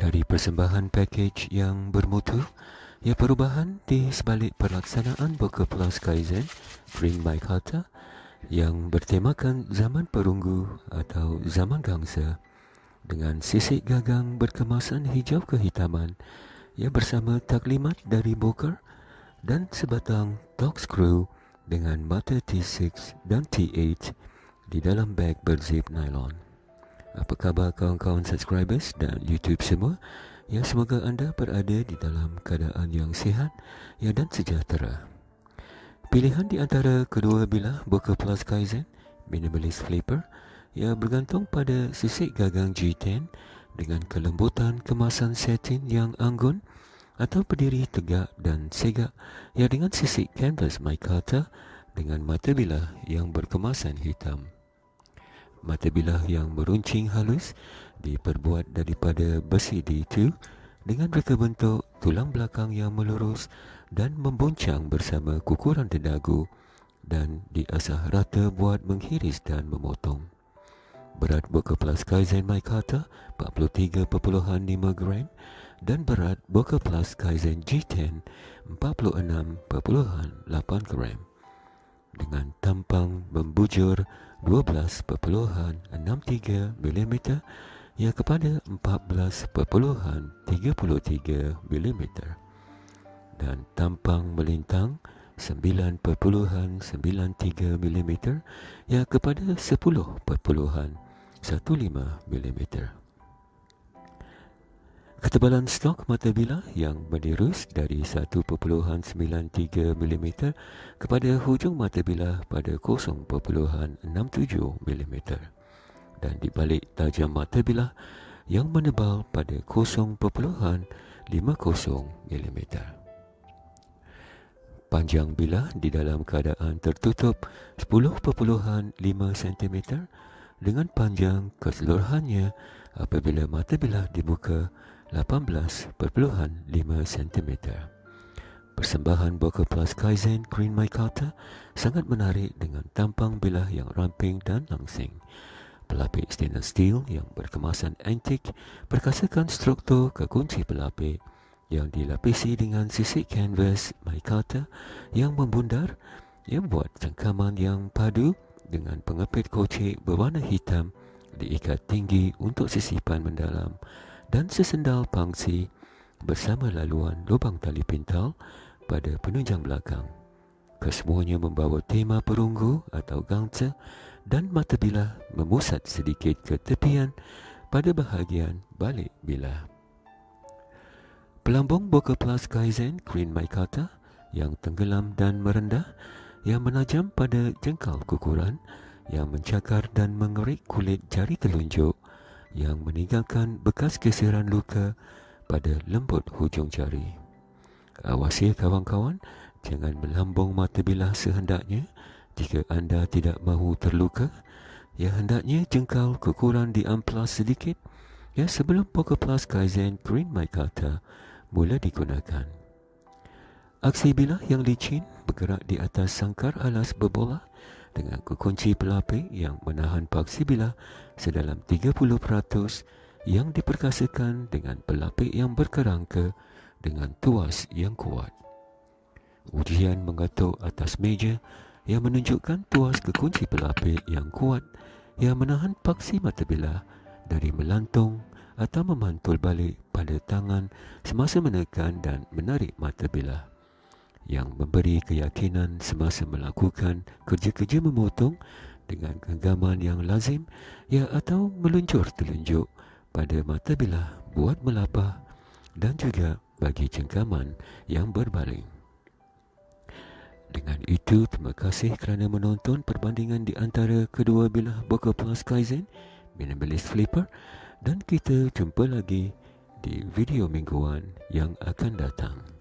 dari persembahan pakej yang bermutu ya perubahan di sebalik pelaksanaan Boka Plus Kaizen Bring My Kata yang bertemakan zaman perunggu atau zaman gangsa dengan sisik gagang berkemasan hijau kehitaman ya bersama taklimat dari Booker dan sebatang talk screw dengan mata T6 dan T8 di dalam bag berzip nylon. Apa khabar kawan-kawan subscribers dan YouTube semua? Ya semoga anda berada di dalam keadaan yang sihat ya dan sejahtera. Pilihan di antara kedua bilah Booker Plus Kaizen Minimalist Flipper ya bergantung pada sisik gagang G10 dengan kelembutan kemasan satin yang anggun atau berdiri tegak dan segak ya dengan sisik canvas micarta dengan mata bilah yang berkemasan hitam. Mata bilah yang meruncing halus diperbuat daripada besi D2 dengan reka bentuk tulang belakang yang melurus dan membuncang bersama kukuran dedagu dan diasah rata buat menghiris dan memotong. Berat Boka Plus Kaizen Maikata 43.5 gram dan berat Boka Plus Kaizen G10 46.8 gram dengan tampang membujur 12.63 mm yang kepada 14.33 mm dan tampang melintang 9.93 mm yang kepada 10.15 mm. Ketebalan stok mata bilah yang menirus dari 1.93 mm kepada hujung mata bilah pada 0.67 mm dan di balik tajam mata bilah yang menebal pada 0.50 mm. Panjang bilah di dalam keadaan tertutup 10.5 cm dengan panjang keseluruhannya apabila mata bilah dibuka 18.5 cm. Persembahan Boca Plus Kaizen Green Micarta sangat menarik dengan tampang bilah yang ramping dan langsing. Pelapik stainless steel yang berkemasan antik perkasakan struktur kekunci pelapik yang dilapisi dengan sisik canvas micarta yang membundar yang buat cengkaman yang padu dengan pengepit kocek berwarna hitam diikat tinggi untuk sisipan mendalam dan sesendal pangsi bersama laluan lubang tali pintal pada penunjang belakang. Kesemuanya membawa tema perunggu atau gangsa dan mata bilah memusat sedikit ke tepian pada bahagian balik bilah. Pelambung Boca Plus Kaizen Green Maikata yang tenggelam dan merendah yang menajam pada jengkal kukuran yang mencakar dan mengerik kulit jari telunjuk yang meninggalkan bekas keseran luka pada lembut hujung jari. Awasi kawan-kawan, jangan melambung mata bilah sehendaknya jika anda tidak mahu terluka. Ya hendaknya jengkal kekuran diamplas sedikit ya sebelum Poker Plus Kaizen Green Maikata mula digunakan. Aksi bilah yang licin bergerak di atas sangkar alas berbola dengan kekunci pelapik yang menahan paksi bilah sedalam 30% yang diperkasakan dengan pelapik yang berkerangka dengan tuas yang kuat. Ujian mengatuk atas meja yang menunjukkan tuas kekunci pelapik yang kuat yang menahan paksi mata bilah dari melantung atau memantul balik pada tangan semasa menekan dan menarik mata bilah yang memberi keyakinan semasa melakukan kerja-kerja memotong dengan genggaman yang lazim ya atau meluncur telunjuk pada mata bilah buat melapah dan juga bagi cengkaman yang berbaling. Dengan itu, terima kasih kerana menonton perbandingan di antara kedua bilah Boca Plus Kaizen Minimalist Flipper dan kita jumpa lagi di video mingguan yang akan datang.